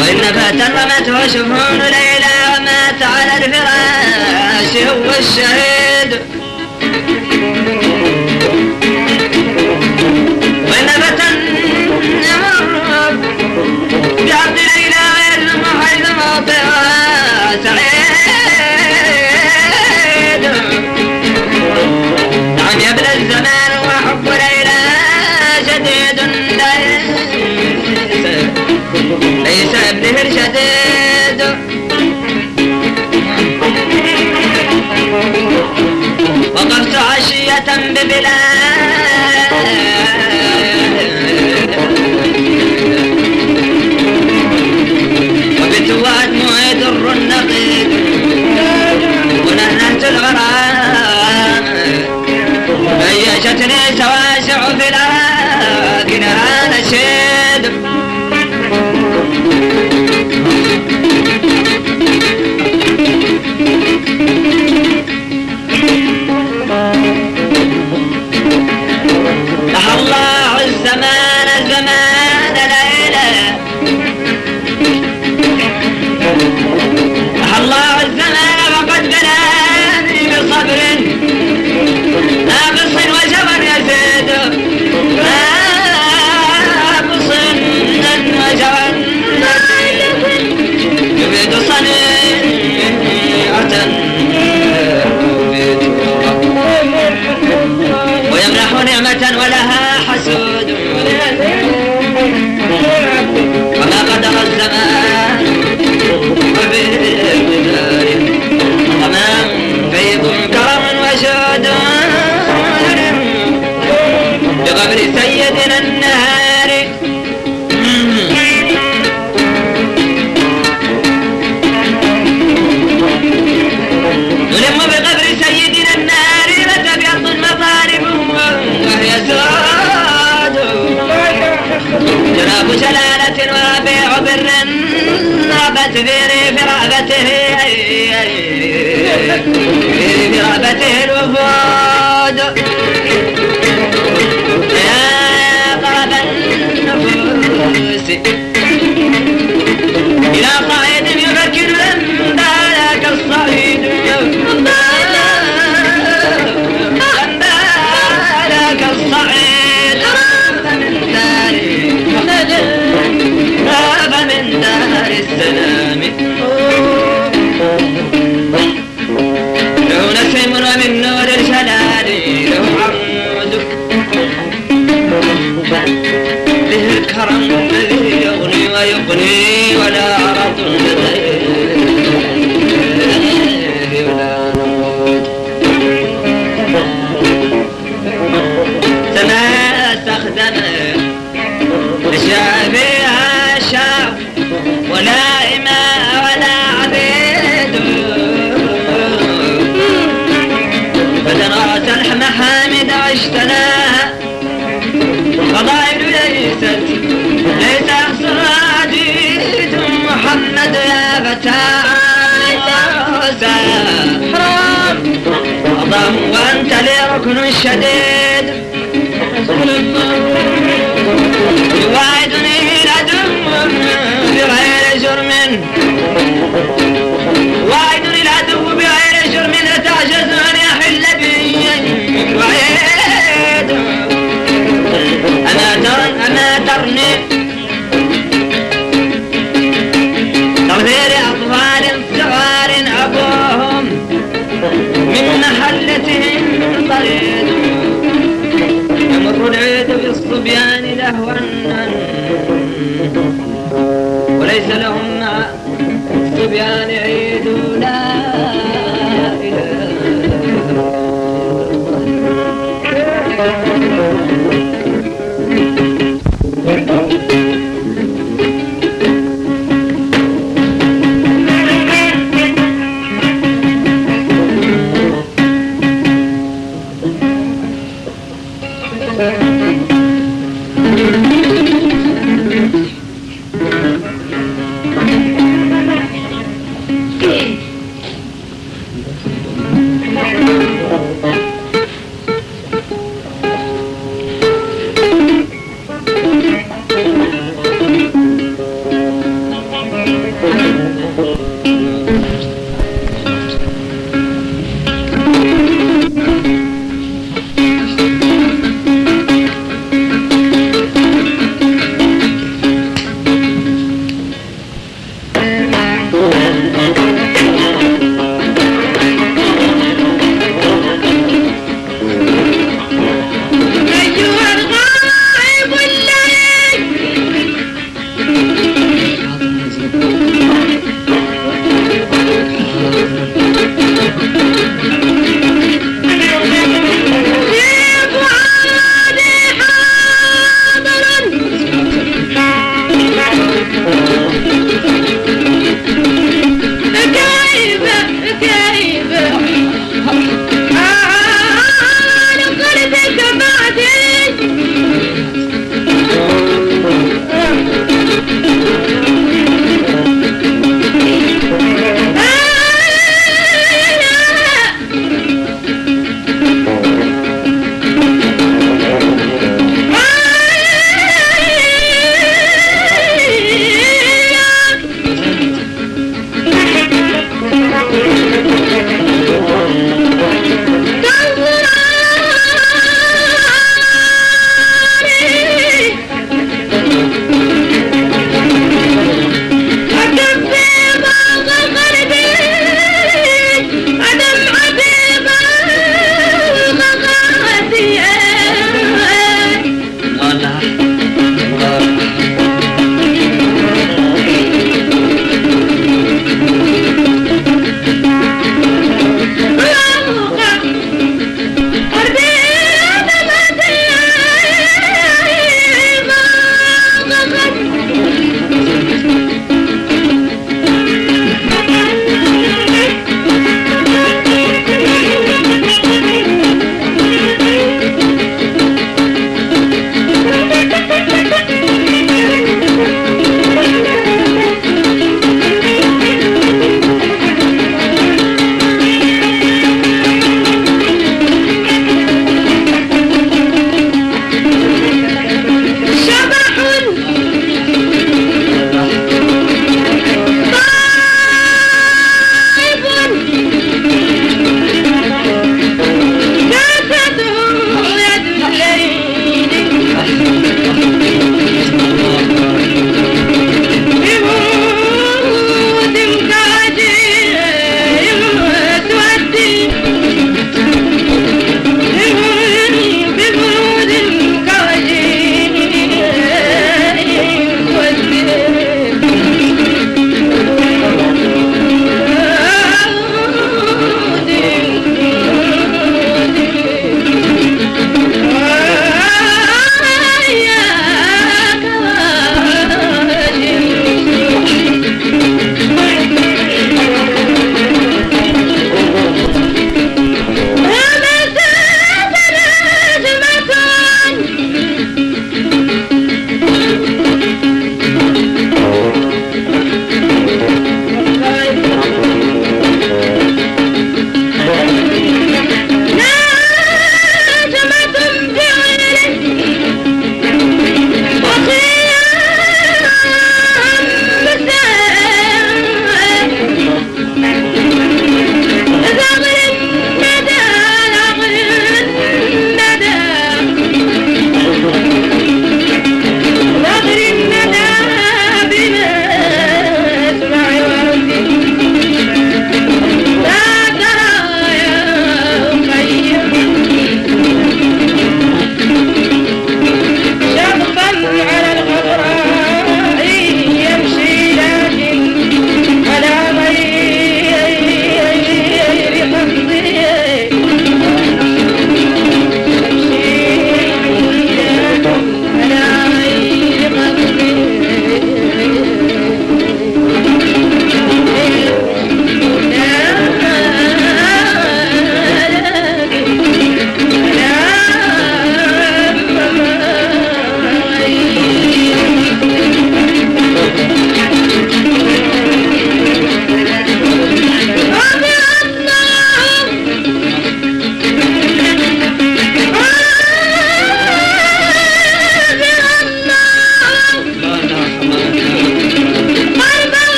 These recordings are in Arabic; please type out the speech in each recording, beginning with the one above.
وإن فات فترمته وشفون ليلى ومات على الفراش هو الشهيد. تنببلا اداي هاڻي الصبيان لهوا. وليس لهم مع الصبيان عين.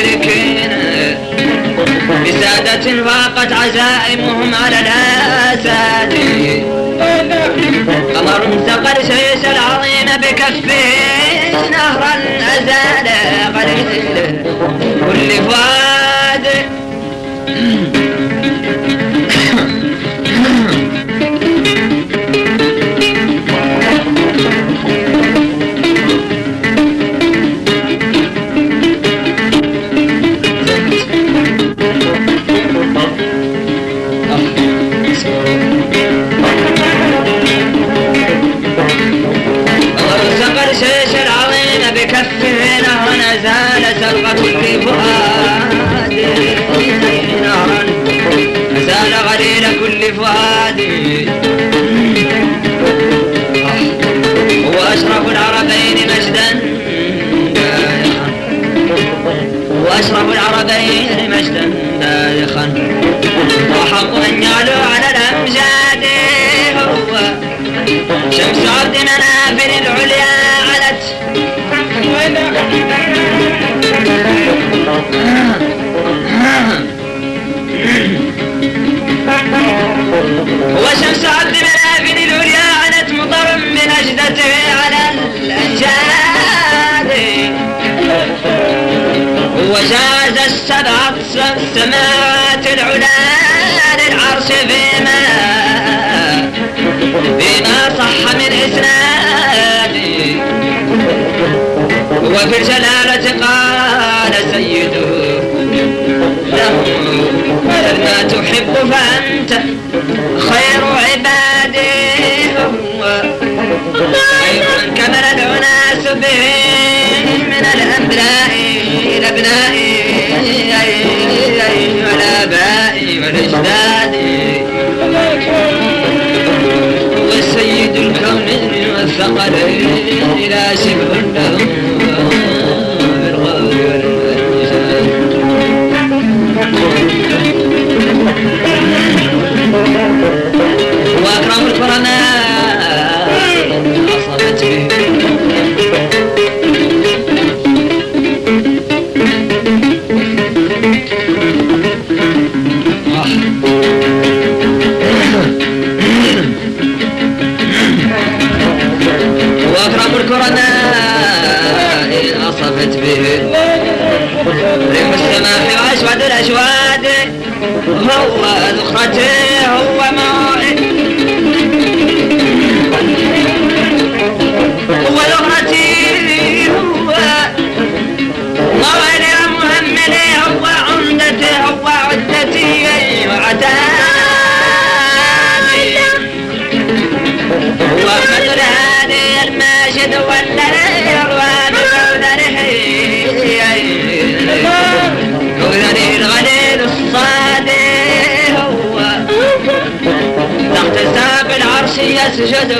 المشركين بسادة فاقت عزائمهم على الأساد قمر سقى الشيش العظيم بكفه نهرا أزال قليل كل فؤاد مجدا دايخا وحق أن يعلو على الأمجاد هو شمس عبد مناف وفي الجلالة قال سيده له ما تحب فأنت خير عباده هو. خير من كمل الأناس به من الأنبياء الأبناء والآباء والأجداد. وسيد الكون والثقلين لا شبه له أصفت به ريح السماح وأسود الأجواد هو ذخرته هو موعد سجدا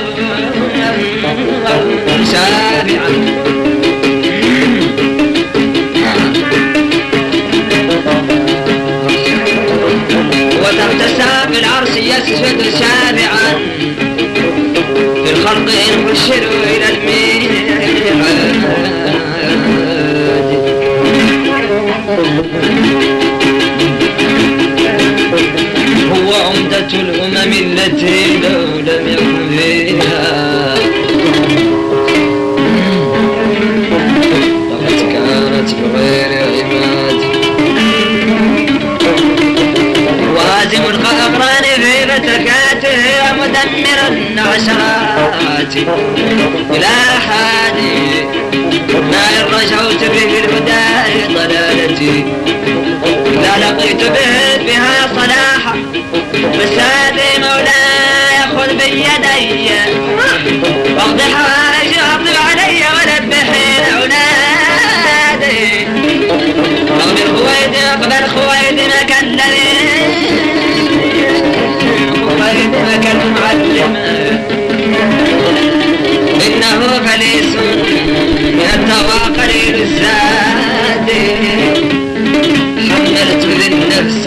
سامعا وتحت ساق العرس يسجد سامعا. في الخلق إن إلى الميعاد. هو عمدة الأمم التي عمرن عشراتي إلى حالي ما رجعت به الهدى لضلالتي لا لقيت به بها صلاحا هذه مولاي خذ بيدي. يعلم إنه غليظ يتوى قليل الزاد. حملت للنفس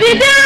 Vida!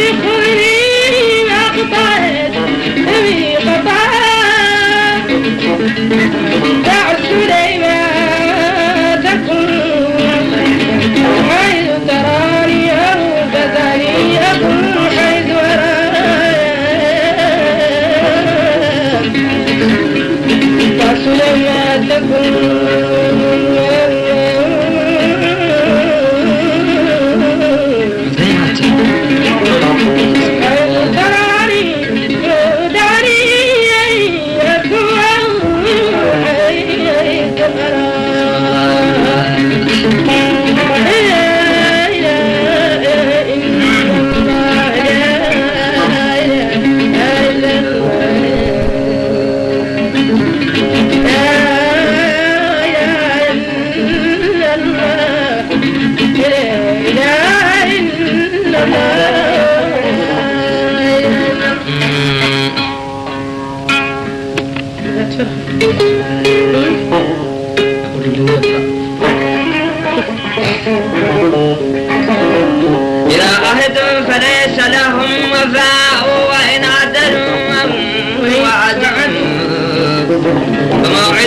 ربي خذني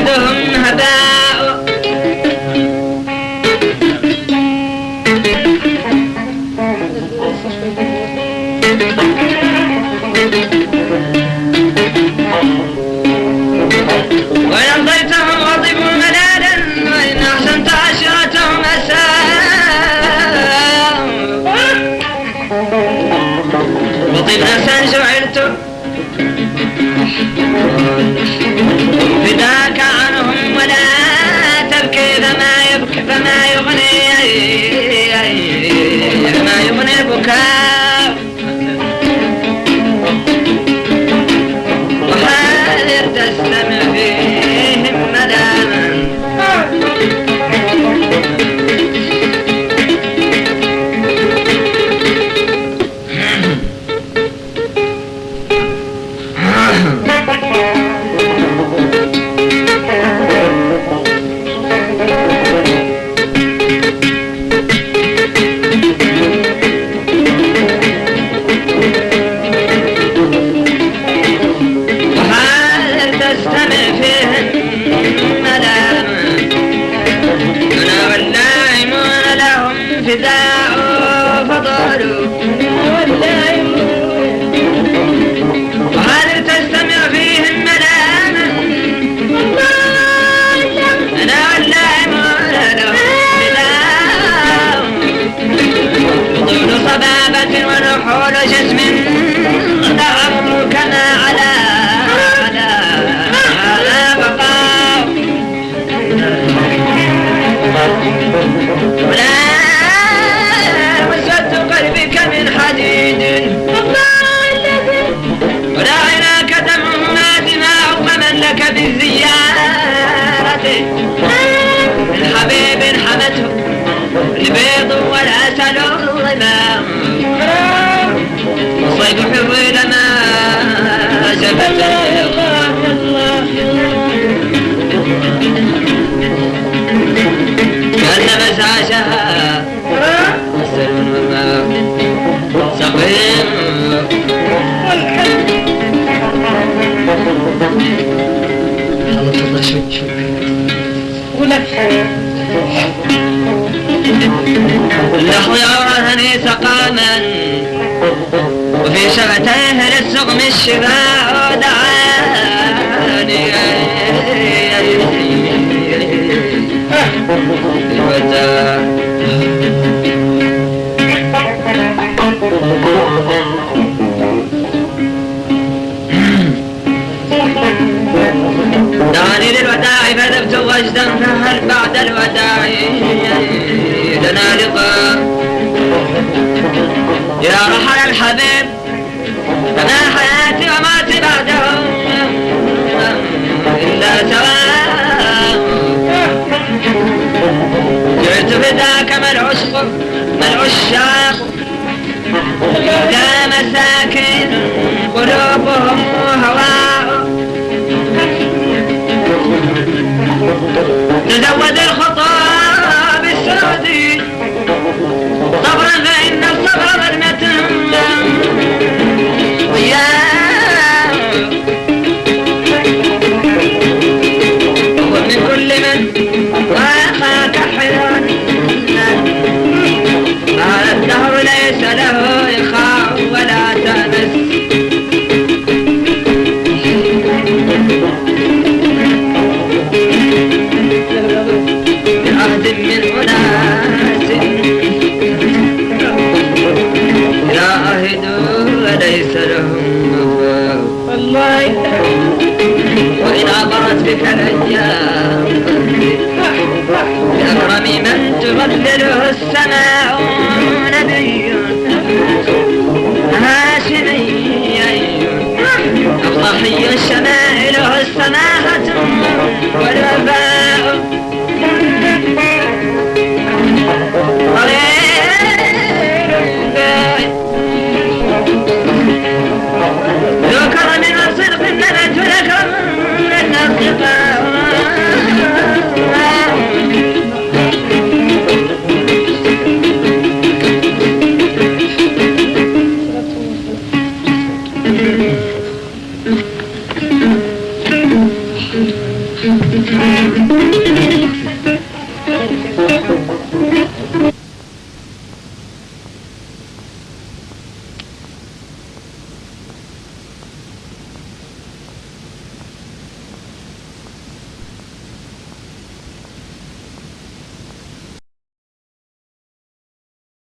Adam ويلا خلاص الله شوف شوف ولك اللحو يراهني ثقاما وفي شفتيه للسقم الشفاه وجدا فهل بعد الوداع. لنا لقاء. يا رحل الحبيب فما حياتي وماتي بعده إلا سواء. جئت فداك ما العشاق. يا مساكين قلوبهم هواء. Dada wada